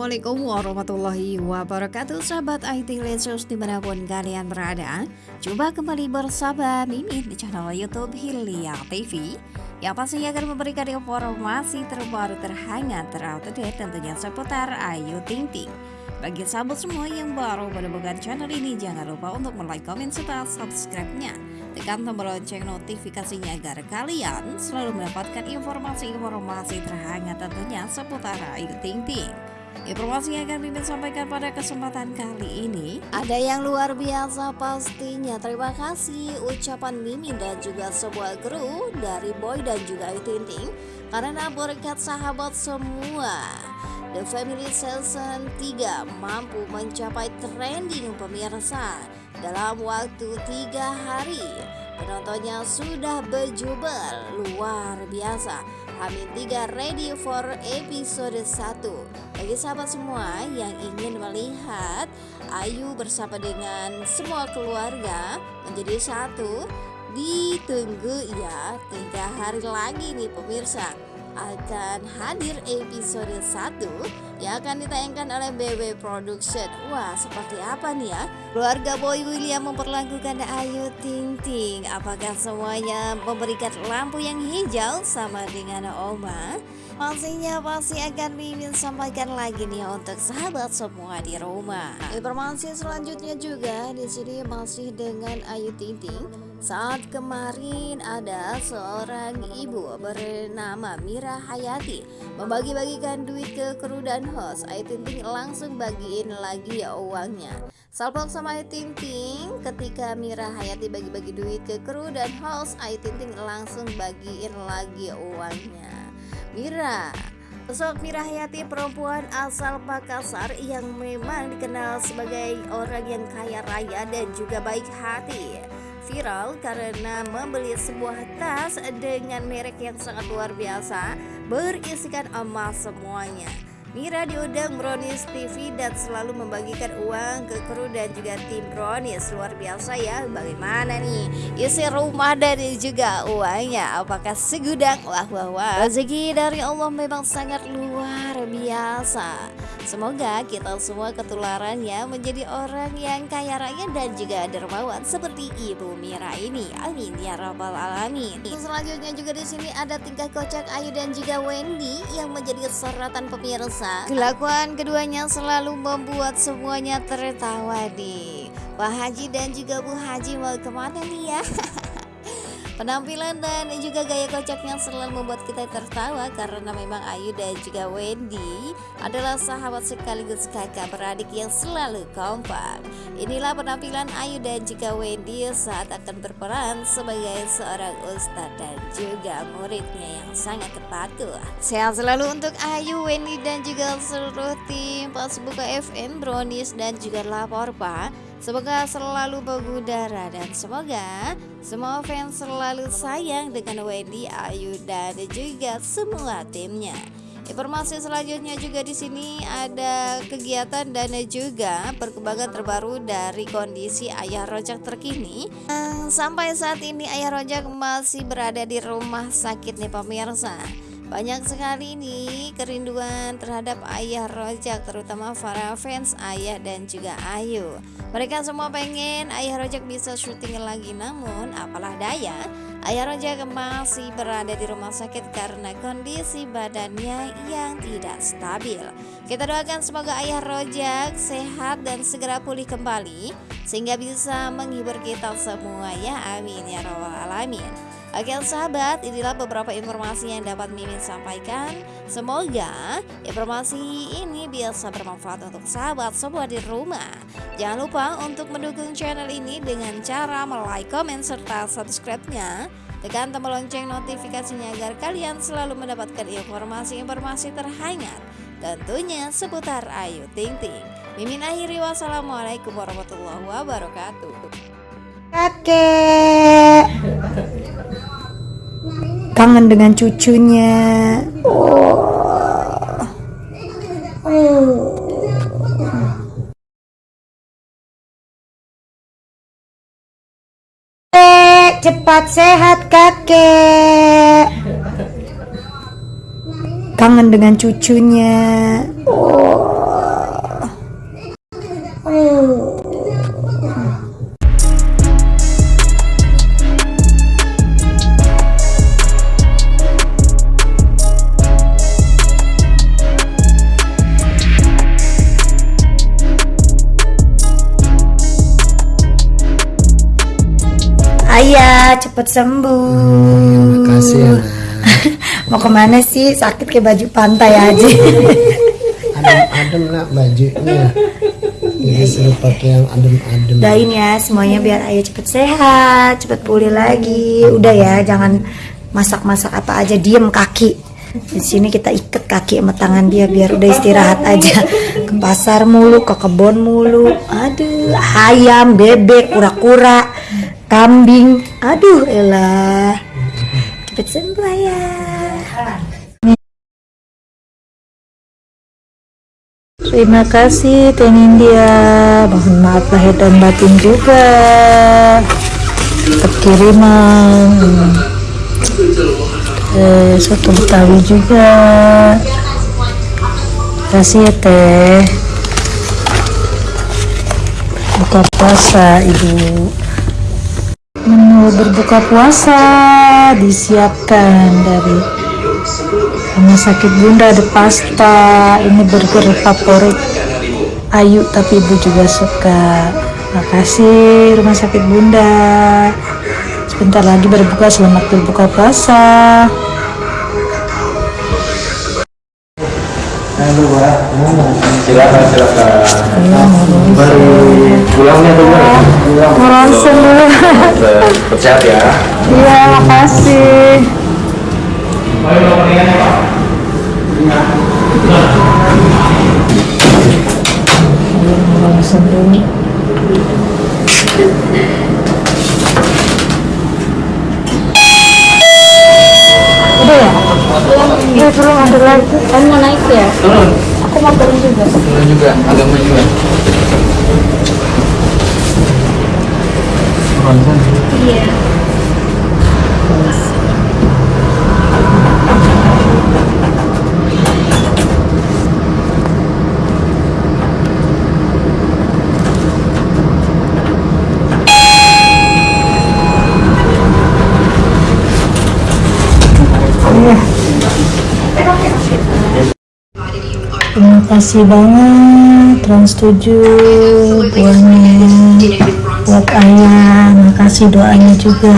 Assalamualaikum warahmatullahi wabarakatuh. Sahabat IT Lesus di mana pun kalian berada Coba kembali bersama Mimin di channel Youtube Hilya TV Yang pastinya akan memberikan informasi terbaru terhangat terupdate tentunya seputar Ayu Ting Ting. Bagi sahabat semua yang baru menemukan channel ini Jangan lupa untuk like, komen, serta subscribe-nya. Tekan tombol lonceng notifikasinya agar kalian selalu mendapatkan informasi-informasi terhangat tentunya seputar Ayu Ting Ting Informasi yang akan Mimin sampaikan pada kesempatan kali ini. Ada yang luar biasa pastinya. Terima kasih ucapan Mimin dan juga sebuah kru dari Boy dan juga Ayu Ting Ting Karena berkat sahabat semua The Family Season 3 mampu mencapai trending pemirsa dalam waktu tiga hari. Penontonnya sudah berjubel luar biasa Hamin 3 ready for episode 1 Bagi sahabat semua yang ingin melihat Ayu bersama dengan semua keluarga menjadi satu Ditunggu ya tiga hari lagi nih pemirsa akan hadir episode 1 yang akan ditayangkan oleh BW Production. Wah, seperti apa nih ya? Keluarga Boy William memperlakukan Ayu Ting Ting. Apakah semuanya memberikan lampu yang hijau sama dengan Oma? Pastinya pasti akan Mimin sampaikan lagi nih untuk sahabat semua di rumah. Informasi selanjutnya juga di sini masih dengan Ayu Ting Ting. Saat kemarin ada seorang ibu bernama Mira Hayati membagi-bagikan duit ke kru dan host. Ayu Ting Ting langsung bagiin lagi ya uangnya. Salpok sama Ayu Ting Ting ketika Mira Hayati bagi-bagi duit ke kru dan host, Ayu Ting Ting langsung bagiin lagi uangnya. Mira Sosok Mira Hayati perempuan asal Makassar yang memang dikenal sebagai orang yang kaya raya dan juga baik hati Viral karena membeli sebuah tas dengan merek yang sangat luar biasa berisikan emas semuanya. Mira diundang Brownies TV dan selalu membagikan uang ke kru dan juga tim Brownies. Luar biasa ya bagaimana nih? Isi rumah dan juga uangnya Apakah segudang? Wah wah wah. Rezeki dari Allah memang sangat luar biasa Semoga kita semua ketularannya menjadi orang yang kaya raya dan juga dermawan seperti Ibu Mira ini. Amin ya rabbal alamin. Selanjutnya juga di sini ada tingkah kocak Ayu dan juga Wendy yang menjadi sorotan pemirsa. Kelakuan keduanya selalu membuat semuanya tertawa nih. Pak Haji dan juga Bu Haji mau ke mana nih ya? Penampilan dan juga gaya kocaknya selalu membuat kita tertawa karena memang Ayu dan juga Wendy adalah sahabat sekaligus kakak beradik yang selalu kompak. Inilah penampilan Ayu dan juga Wendy saat akan berperan sebagai seorang ustadz dan juga muridnya yang sangat terpatuh. Sehat selalu untuk Ayu, Wendy dan juga seluruh tim pas buka FM, Brownies dan juga Lapor Pak. Semoga selalu mengudara dan semoga semua fans selalu sayang dengan Wendy, Ayu dan juga semua timnya. Informasi selanjutnya juga di sini ada kegiatan dan juga perkembangan terbaru dari kondisi Ayah Rojak terkini. Sampai saat ini Ayah Rojak masih berada di rumah sakit nih pemirsa. Banyak sekali nih kerinduan terhadap ayah Rojak terutama para fans ayah dan juga Ayu. Mereka semua pengen ayah Rojak bisa syuting lagi namun apalah daya Ayah Rojak masih berada di rumah sakit karena kondisi badannya yang tidak stabil. Kita doakan semoga ayah Rojak sehat dan segera pulih kembali sehingga bisa menghibur kita semua ya amin ya robbal alamin. Oke sahabat, inilah beberapa informasi yang dapat Mimin sampaikan. Semoga informasi ini bisa bermanfaat untuk sahabat semua di rumah. Jangan lupa untuk mendukung channel ini dengan cara like, komen, serta subscribe-nya. Tekan tombol lonceng notifikasinya agar kalian selalu mendapatkan informasi-informasi terhangat. Tentunya seputar Ayu Ting Ting. Mimin akhiri wassalamualaikum warahmatullahi wabarakatuh. Kakek kangen dengan cucunya. Oh. Oh. cepat sehat kakek. Kangen dengan cucunya. Oh. Ayah, cepet sembuh. Makasih ya. Mau ke mana sih? Sakit kayak baju pantai aja. Adem-adem nak bajunya. Jadi suruh pakai yang adem-adem. Doain ya semuanya biar ayah cepet sehat, cepet pulih lagi. Udah ya, jangan masak-masak apa aja, diem kaki. Di sini kita ikat kaki sama tangan dia biar udah istirahat aja. Ke pasar mulu, ke kebun mulu. Aduh, ayam, bebek, kura-kura, kambing. Aduh, elah. Cepet sembuh ayah. Terima kasih Teh India. Mohon maaf lahir dan batin juga. Tetap kiriman. Eh, soto Betawi juga. Kasih ya Teh. Buka puasa Ibu. Menu berbuka puasa disiapkan dari Rumah sakit bunda ada pasta. Ini burger favorit Ayu tapi ibu juga suka. Makasih rumah sakit bunda. Sebentar lagi berbuka selamat berbuka puasa silakan silakan. Baru pulangnya dulu sehat ya. Iya makasih. Mau ronsen Udah ya? Iya belum ada lagi. Kamu mau naik ya? turun. Aku mau turun juga. Turun juga agama juga Terima kasih banget Trans 7 buahnya buat ayah. Makasih doanya juga.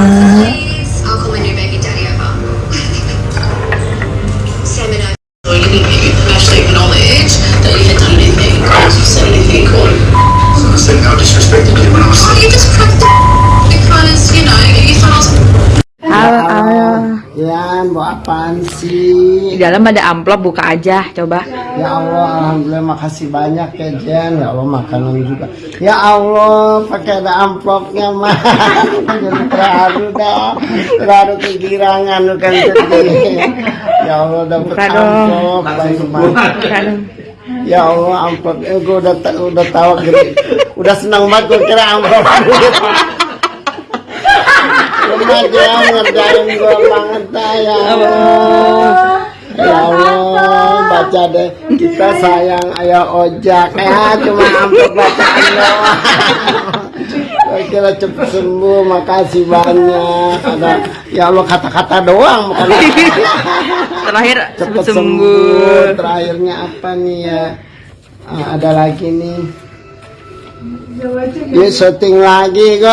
Apaan sih? Di dalam ada amplop, buka aja, coba. Ya Allah, alhamdulillah makasih banyak ya Jen. Ya Allah makanan juga. Ya Allah, pakai ada amplopnya mah. Jadi terharu dah, terharu kegirangan lu kan sedih. Ya Allah dapat Buka dong. amplop. Buka dong. Ya Allah amplop, eh, gue udah udah tahu gede, udah senang banget gue kira amplop ngerjain gue banget ya Allah. Ya Allah, baca deh kita sayang ayah ojak ya cuma amplop bacaan doang. Kira cepet sembuh, makasih banyak. Ada ya Allah kata-kata doang bukan Terakhir cepet sembuh. sembuh. Terakhirnya apa nih ya? Ah, ada lagi nih. Dia syuting lagi kok.